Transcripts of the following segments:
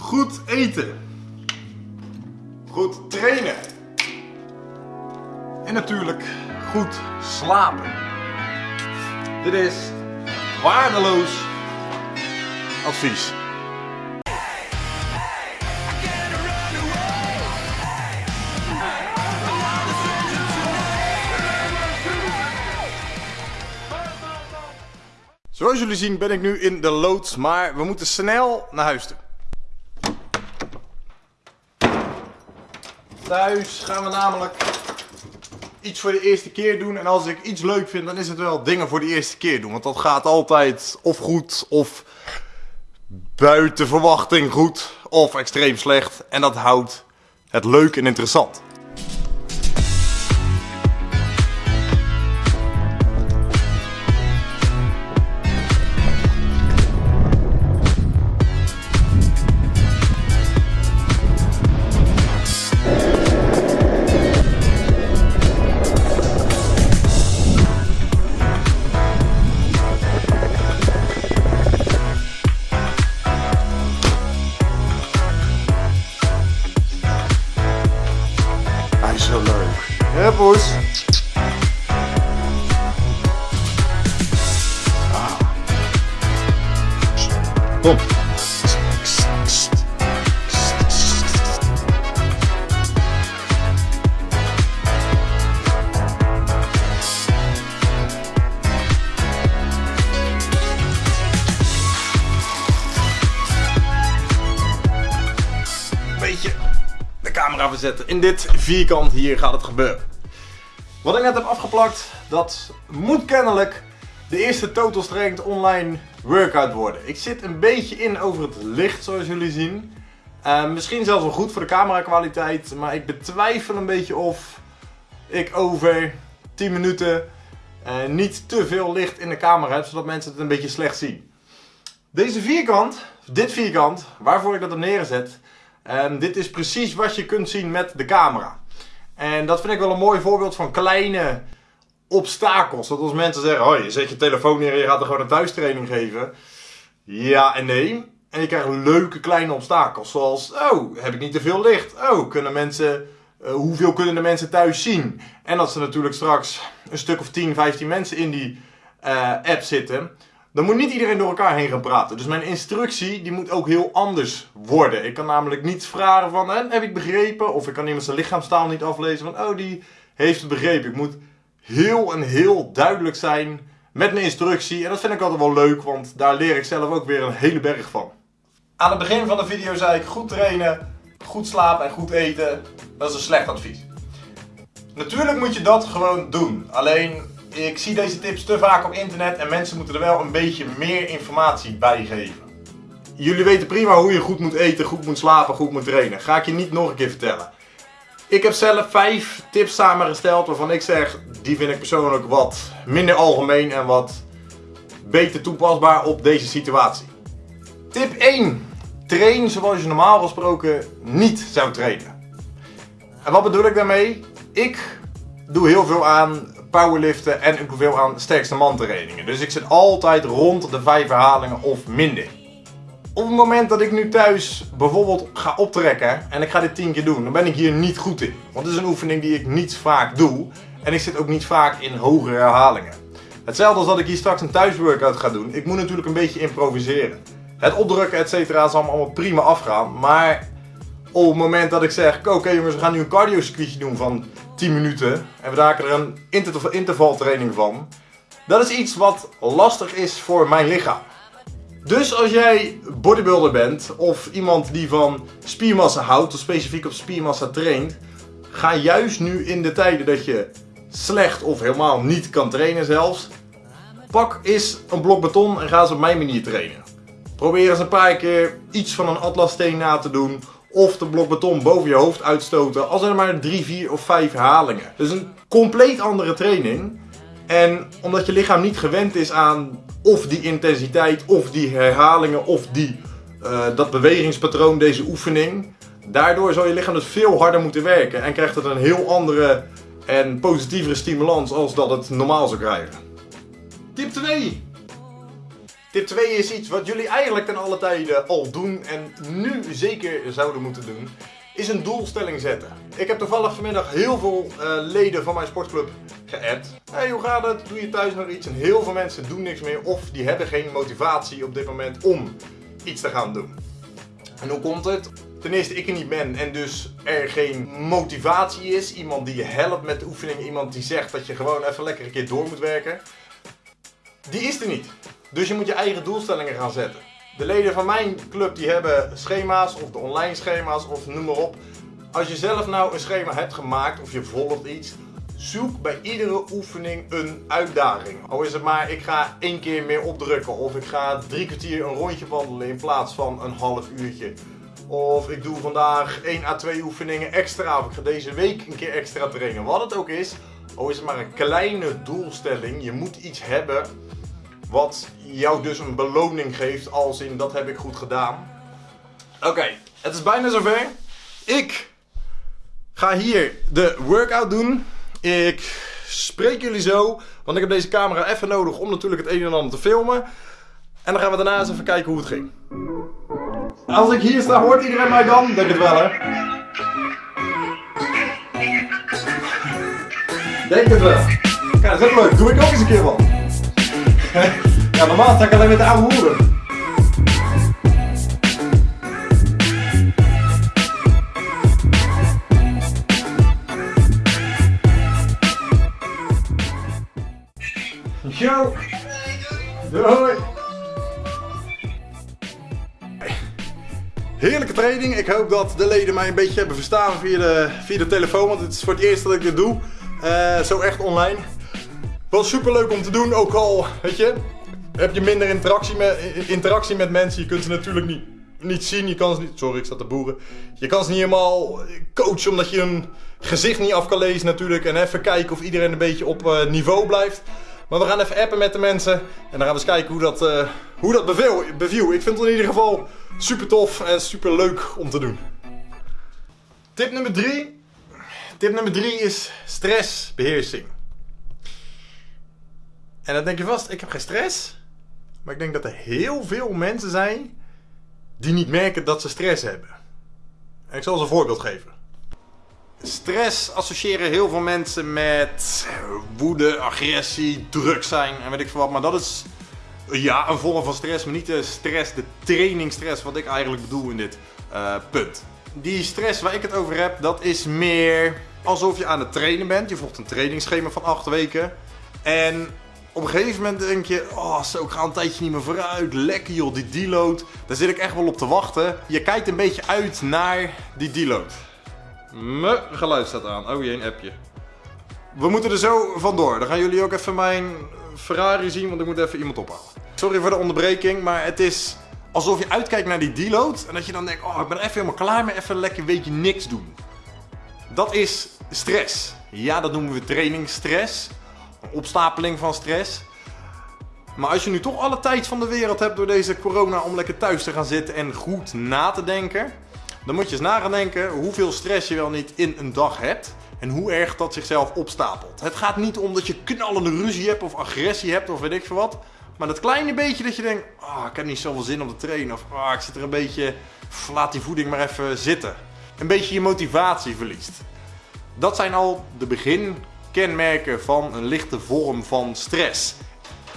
Goed eten. Goed trainen. En natuurlijk goed slapen. Dit is waardeloos advies. Zoals jullie zien ben ik nu in de loods, maar we moeten snel naar huis toe. Thuis gaan we namelijk iets voor de eerste keer doen. En als ik iets leuk vind, dan is het wel dingen voor de eerste keer doen. Want dat gaat altijd of goed, of buiten verwachting goed, of extreem slecht. En dat houdt het leuk en interessant. Zo leuk. Poes. Kom. Beetje camera verzetten. In dit vierkant hier gaat het gebeuren. Wat ik net heb afgeplakt, dat moet kennelijk de eerste Total Strength online workout worden. Ik zit een beetje in over het licht zoals jullie zien. Eh, misschien zelfs wel goed voor de camera kwaliteit, maar ik betwijfel een beetje of ik over 10 minuten eh, niet te veel licht in de camera heb, zodat mensen het een beetje slecht zien. Deze vierkant, dit vierkant, waarvoor ik dat heb neergezet, Ehm, dit is precies wat je kunt zien met de camera. En dat vind ik wel een mooi voorbeeld van kleine obstakels. Dat als mensen zeggen, oh, je zet je telefoon neer en je gaat er gewoon een thuistraining geven. Ja en nee. En je krijgt leuke kleine obstakels. Zoals, oh, heb ik niet te veel licht? Oh, kunnen mensen, eh, hoeveel kunnen de mensen thuis zien? En dat ze natuurlijk straks een stuk of 10, 15 mensen in die eh, app zitten dan moet niet iedereen door elkaar heen gaan praten. Dus mijn instructie die moet ook heel anders worden. Ik kan namelijk niet vragen van, heb ik begrepen? Of ik kan iemand zijn lichaamstaal niet aflezen van, oh die heeft het begrepen. Ik moet heel en heel duidelijk zijn met mijn instructie. En dat vind ik altijd wel leuk, want daar leer ik zelf ook weer een hele berg van. Aan het begin van de video zei ik, goed trainen, goed slapen en goed eten, dat is een slecht advies. Natuurlijk moet je dat gewoon doen. Alleen ik zie deze tips te vaak op internet en mensen moeten er wel een beetje meer informatie bij geven. Jullie weten prima hoe je goed moet eten, goed moet slapen, goed moet trainen. Ga ik je niet nog een keer vertellen. Ik heb zelf vijf tips samengesteld waarvan ik zeg, die vind ik persoonlijk wat minder algemeen en wat beter toepasbaar op deze situatie. Tip 1. Train zoals je normaal gesproken niet zou trainen. En wat bedoel ik daarmee? Ik doe heel veel aan powerliften en ik doe veel aan sterkste man trainingen. Dus ik zit altijd rond de 5 herhalingen of minder. Op het moment dat ik nu thuis bijvoorbeeld ga optrekken en ik ga dit 10 keer doen, dan ben ik hier niet goed in. Want het is een oefening die ik niet vaak doe en ik zit ook niet vaak in hogere herhalingen. Hetzelfde als dat ik hier straks een thuisworkout ga doen. Ik moet natuurlijk een beetje improviseren. Het opdrukken et cetera zal allemaal prima afgaan, maar op het moment dat ik zeg, oké jongens, we gaan nu een cardio circuitje doen van 10 minuten en we maken er een intervaltraining van. Dat is iets wat lastig is voor mijn lichaam. Dus als jij bodybuilder bent of iemand die van spiermassa houdt of specifiek op spiermassa traint, ga juist nu in de tijden dat je slecht of helemaal niet kan trainen zelfs, pak eens een blok beton en ga eens op mijn manier trainen. Probeer eens een paar keer iets van een atlassteen na te doen of de blok beton boven je hoofd uitstoten als er maar 3, 4 of 5 herhalingen. Dus een compleet andere training. En omdat je lichaam niet gewend is aan of die intensiteit, of die herhalingen, of die, uh, dat bewegingspatroon, deze oefening. Daardoor zal je lichaam dus veel harder moeten werken en krijgt het een heel andere en positievere stimulans als dat het normaal zou krijgen. Tip 2. Tip 2 is iets wat jullie eigenlijk ten alle tijden al doen en nu zeker zouden moeten doen. Is een doelstelling zetten. Ik heb toevallig vanmiddag heel veel uh, leden van mijn sportclub geappt. Hey, hoe gaat het? Doe je thuis nog iets? En heel veel mensen doen niks meer of die hebben geen motivatie op dit moment om iets te gaan doen. En hoe komt het? Ten eerste ik er niet ben en dus er geen motivatie is. Iemand die je helpt met de oefening. Iemand die zegt dat je gewoon even lekker een keer door moet werken. Die is er niet. Dus je moet je eigen doelstellingen gaan zetten. De leden van mijn club die hebben schema's of de online schema's of noem maar op. Als je zelf nou een schema hebt gemaakt of je volgt iets, zoek bij iedere oefening een uitdaging. Al is het maar ik ga één keer meer opdrukken of ik ga drie kwartier een rondje wandelen in plaats van een half uurtje. Of ik doe vandaag 1 à 2 oefeningen extra of ik ga deze week een keer extra trainen. Wat het ook is, al is het maar een kleine doelstelling, je moet iets hebben wat jou dus een beloning geeft als in dat heb ik goed gedaan. Oké, het is bijna zover. Ik ga hier de workout doen. Ik spreek jullie zo, want ik heb deze camera even nodig om natuurlijk het een en ander te filmen. En dan gaan we daarna eens even kijken hoe het ging. Als ik hier sta, hoort iedereen mij dan? Denk het wel, hè? Denk het wel. Kijk, dat is leuk. Doe ik ook eens een keer wat. Ja, normaal sta ik alleen met de oude hoeren. Doei! Heerlijke training. Ik hoop dat de leden mij een beetje hebben verstaan via de, via de telefoon. Want het is voor het eerst dat ik dit doe. Uh, zo echt online. Was super leuk om te doen. Ook al, weet je, heb je minder interactie met, interactie met mensen. Je kunt ze natuurlijk niet, niet zien. Je kan ze niet, sorry, ik zat te boeren. Je kan ze niet helemaal coachen omdat je hun gezicht niet af kan lezen natuurlijk. En even kijken of iedereen een beetje op uh, niveau blijft. Maar we gaan even appen met de mensen. En dan gaan we eens kijken hoe dat, uh, hoe dat beviel, beviel. Ik vind het in ieder geval super tof en super leuk om te doen. Tip nummer 3. Tip nummer 3 is stressbeheersing. En dan denk je vast, ik heb geen stress. Maar ik denk dat er heel veel mensen zijn die niet merken dat ze stress hebben. En ik zal ze een voorbeeld geven. Stress associëren heel veel mensen met woede, agressie, druk zijn en weet ik veel wat. Maar dat is ja, een vorm van stress, maar niet de stress, de trainingsstress wat ik eigenlijk bedoel in dit uh, punt. Die stress waar ik het over heb, dat is meer alsof je aan het trainen bent. Je volgt een trainingsschema van 8 weken. En op een gegeven moment denk je, oh zo, ik ga een tijdje niet meer vooruit. Lekker joh, die deload. Daar zit ik echt wel op te wachten. Je kijkt een beetje uit naar die deload. Mijn geluid staat aan. Oh jee, een appje. We moeten er zo vandoor. Dan gaan jullie ook even mijn Ferrari zien, want ik moet even iemand ophalen. Sorry voor de onderbreking, maar het is alsof je uitkijkt naar die deload. En dat je dan denkt, oh ik ben even helemaal klaar met even lekker weekje niks doen. Dat is stress. Ja, dat noemen we trainingsstress opstapeling van stress. Maar als je nu toch alle tijd van de wereld hebt door deze corona om lekker thuis te gaan zitten en goed na te denken, dan moet je eens na denken hoeveel stress je wel niet in een dag hebt en hoe erg dat zichzelf opstapelt. Het gaat niet om dat je knallende ruzie hebt of agressie hebt of weet ik veel wat. Maar dat kleine beetje dat je denkt, oh, ik heb niet zoveel zin om te trainen. Of oh, ik zit er een beetje, laat die voeding maar even zitten. Een beetje je motivatie verliest. Dat zijn al de begin kenmerken van een lichte vorm van stress.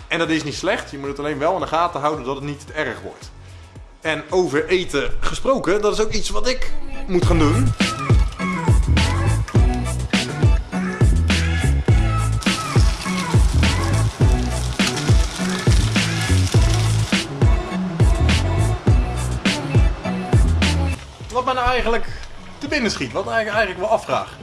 En dat is niet slecht, je moet het alleen wel in de gaten houden dat het niet te erg wordt. En over eten gesproken, dat is ook iets wat ik moet gaan doen. Wat mij nou eigenlijk te binnen schiet, wat ik eigenlijk wel afvraag.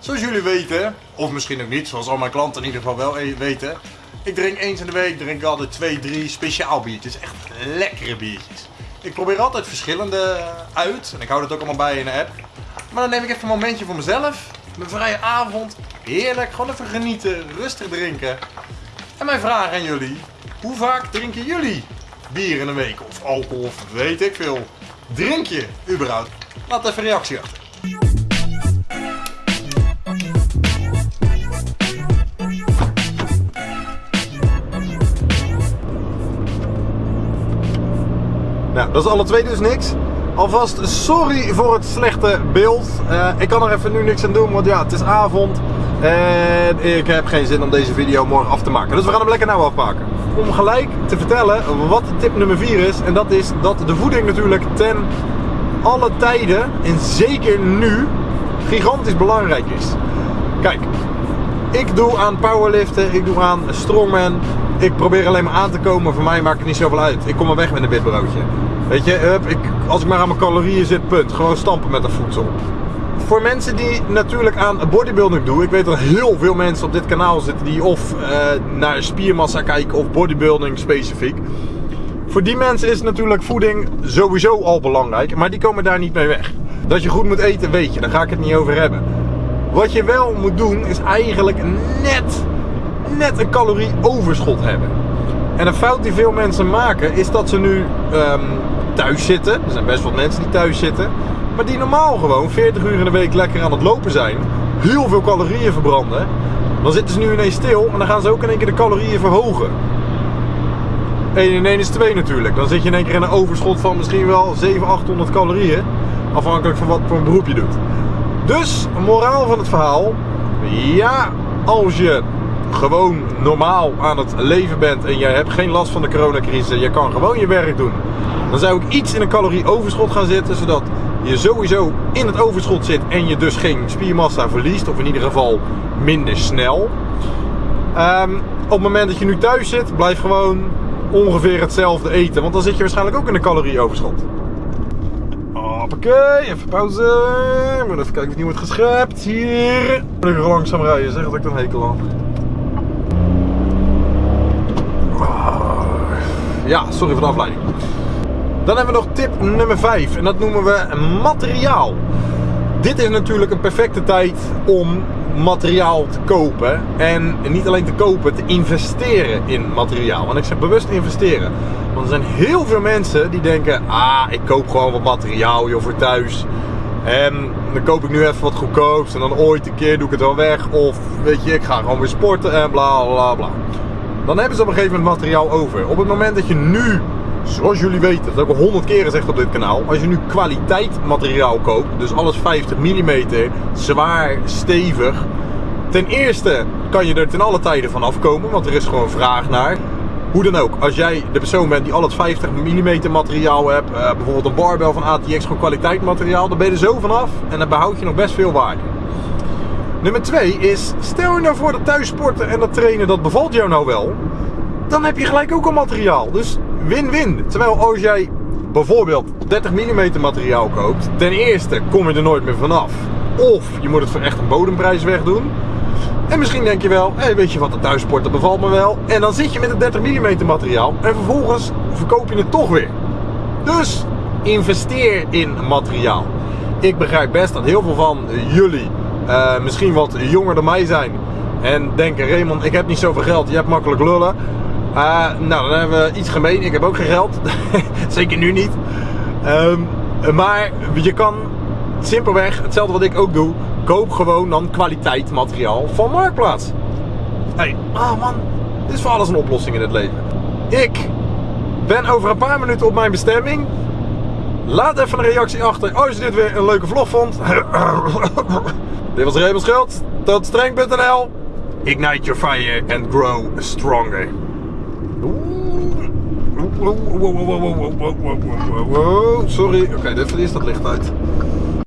Zoals jullie weten, of misschien ook niet, zoals al mijn klanten in ieder geval wel e- weten. Ik drink eens in de week drink altijd twee, drie speciaal biertjes. Echt lekkere biertjes. Ik probeer altijd verschillende uit. En ik hou dat ook allemaal bij in de app. Maar dan neem ik even een momentje voor mezelf. Mijn vrije avond. Heerlijk. Gewoon even genieten. Rustig drinken. En mijn vraag aan jullie. Hoe vaak drinken jullie bier in een week? Of alcohol of weet ik veel. Drink je überhaupt? Laat even een reactie achter. Nou, dat is alle twee dus niks. Alvast sorry voor het slechte beeld. Uh, ik kan er even nu niks aan doen, want ja, het is avond. En ik heb geen zin om deze video morgen af te maken. Dus we gaan hem lekker nou afpakken. Om gelijk te vertellen wat tip nummer 4 is. En dat is dat de voeding natuurlijk ten alle tijden, en zeker nu, gigantisch belangrijk is. Kijk, ik doe aan powerliften, ik doe aan strongman. Ik probeer alleen maar aan te komen. Voor mij maakt het niet zoveel uit. Ik kom maar weg met een witbroodje. Weet je, ik, als ik maar aan mijn calorieën zit, punt. Gewoon stampen met de voedsel. Voor mensen die natuurlijk aan bodybuilding doen. Ik weet dat heel veel mensen op dit kanaal zitten die of uh, naar spiermassa kijken of bodybuilding specifiek. Voor die mensen is natuurlijk voeding sowieso al belangrijk. Maar die komen daar niet mee weg. Dat je goed moet eten, weet je. Daar ga ik het niet over hebben. Wat je wel moet doen, is eigenlijk net, net een calorieoverschot hebben. En een fout die veel mensen maken, is dat ze nu um, thuis zitten. Er zijn best wel mensen die thuis zitten. Maar die normaal gewoon 40 uur in de week lekker aan het lopen zijn. Heel veel calorieën verbranden. Dan zitten ze nu ineens stil en dan gaan ze ook in één keer de calorieën verhogen. 1 in 1 is 2 natuurlijk. Dan zit je in één keer in een overschot van misschien wel 700, 800 calorieën. Afhankelijk van wat voor een beroep je doet. Dus, moraal van het verhaal. Ja, als je gewoon normaal aan het leven bent en jij hebt geen last van de coronacrisis, je kan gewoon je werk doen. Dan zou ik iets in een calorieoverschot gaan zitten, zodat je sowieso in het overschot zit en je dus geen spiermassa verliest, of in ieder geval minder snel. Um, op het moment dat je nu thuis zit, blijf gewoon ongeveer hetzelfde eten, want dan zit je waarschijnlijk ook in een calorieoverschot. Hoppakee, even pauze. Moet even kijken of het niet wordt geschept. Hier. Ik langzaam rijden, zeg dat ik dan hekel aan. Ja, sorry voor de afleiding. Dan hebben we nog tip nummer 5 en dat noemen we materiaal. Dit is natuurlijk een perfecte tijd om materiaal te kopen. En niet alleen te kopen, te investeren in materiaal. En ik zeg bewust investeren. Want er zijn heel veel mensen die denken: ah, ik koop gewoon wat materiaal joh, voor thuis. En dan koop ik nu even wat goedkoops. En dan ooit een keer doe ik het wel weg. Of weet je, ik ga gewoon weer sporten en bla bla bla. Dan hebben ze op een gegeven moment materiaal over. Op het moment dat je nu zoals jullie weten, dat heb ik al honderd keer gezegd op dit kanaal. Als je nu kwaliteit materiaal koopt, dus alles 50 mm, zwaar, stevig. Ten eerste kan je er ten alle tijden van afkomen, want er is gewoon vraag naar. Hoe dan ook, als jij de persoon bent die al het 50 mm materiaal hebt, uh, bijvoorbeeld een barbel van ATX, gewoon kwaliteit materiaal, dan ben je er zo vanaf en dan behoud je nog best veel waarde. Nummer 2 is, stel je nou voor dat thuissporten en dat trainen, dat bevalt jou nou wel, dan heb je gelijk ook al materiaal. Dus win-win. Terwijl als jij bijvoorbeeld 30 mm materiaal koopt, ten eerste kom je er nooit meer vanaf. Of je moet het voor echt een bodemprijs wegdoen. En misschien denk je wel, hey, weet je wat, dat bevalt me wel. En dan zit je met het 30 mm materiaal en vervolgens verkoop je het toch weer. Dus investeer in materiaal. Ik begrijp best dat heel veel van jullie uh, misschien wat jonger dan mij zijn. En denken, Raymond, ik heb niet zoveel geld, je hebt makkelijk lullen. Uh, nou, dan hebben we iets gemeen. Ik heb ook geen geld. Zeker nu niet. Um, maar je kan simpelweg, hetzelfde wat ik ook doe, koop gewoon dan kwaliteit materiaal van Marktplaats. Hey, oh man, dit is voor alles een oplossing in het leven. Ik ben over een paar minuten op mijn bestemming. Laat even een reactie achter als je dit weer een leuke vlog vond. dit was Raymond Schuld. Tot streng.nl. Ignite your fire and grow stronger. Sorry, oké, okay, dit is dat licht uit.